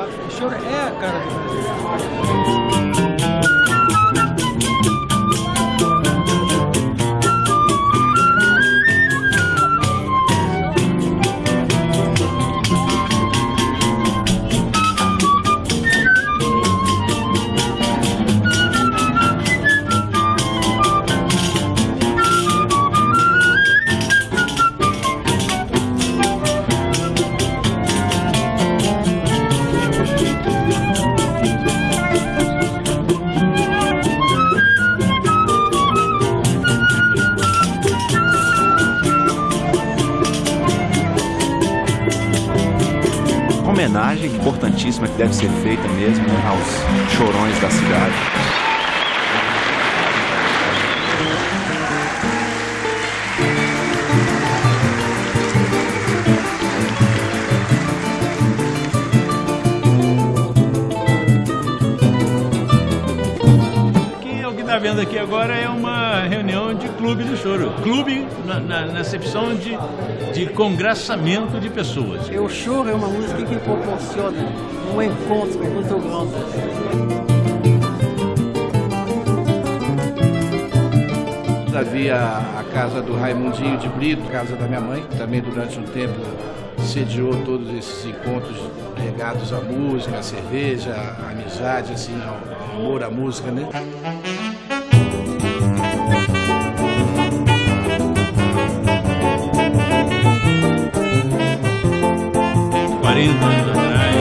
O choro é a cara do Brasil. Homenagem importantíssima que deve ser feita mesmo né, aos chorões da cidade. Vendo aqui agora é uma reunião de clube do choro. Clube na, na, na acepção de, de congraçamento de pessoas. O choro é uma música que proporciona um encontro muito grande. Havia a casa do Raimundinho de Brito, casa da minha mãe, também durante um tempo sediou todos esses encontros regados à música, à cerveja, à amizade, assim, ao amor à música, né? 40 anos atrás,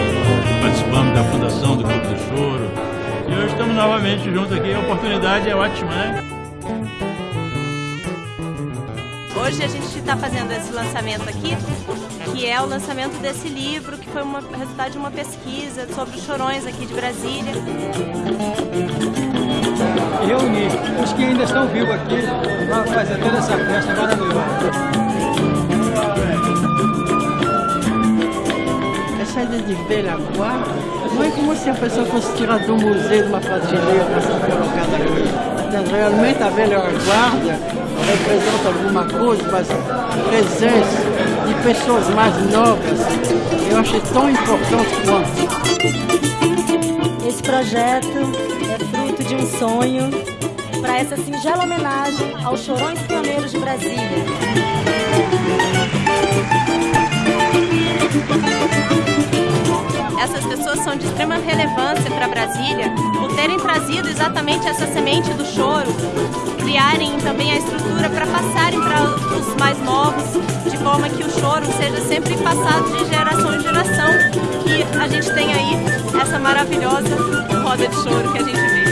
participamos da fundação do Clube do Choro. E hoje estamos novamente juntos aqui. A oportunidade é ótima, né? Hoje a gente está fazendo esse lançamento aqui, que é o lançamento desse livro, que foi uma, resultado de uma pesquisa sobre os chorões aqui de Brasília. Os que ainda estão vivos aqui para fazer toda essa festa maravilhosa. Essa ideia de velha guarda não é como se a pessoa fosse tirada do museu de uma prateleira para ser colocada aqui. Mas realmente a velha guarda representa alguma coisa, mas presença de pessoas mais novas eu achei tão importante quanto. Esse projeto é fruto de um sonho para essa singela homenagem aos chorões pioneiros de Brasília. Essas pessoas são de extrema relevância para Brasília por terem trazido exatamente essa semente do choro, criarem também a estrutura para passarem para os mais novos, de forma que o choro seja sempre passado de geração em geração, que a gente tem aí essa maravilhosa roda de choro que a gente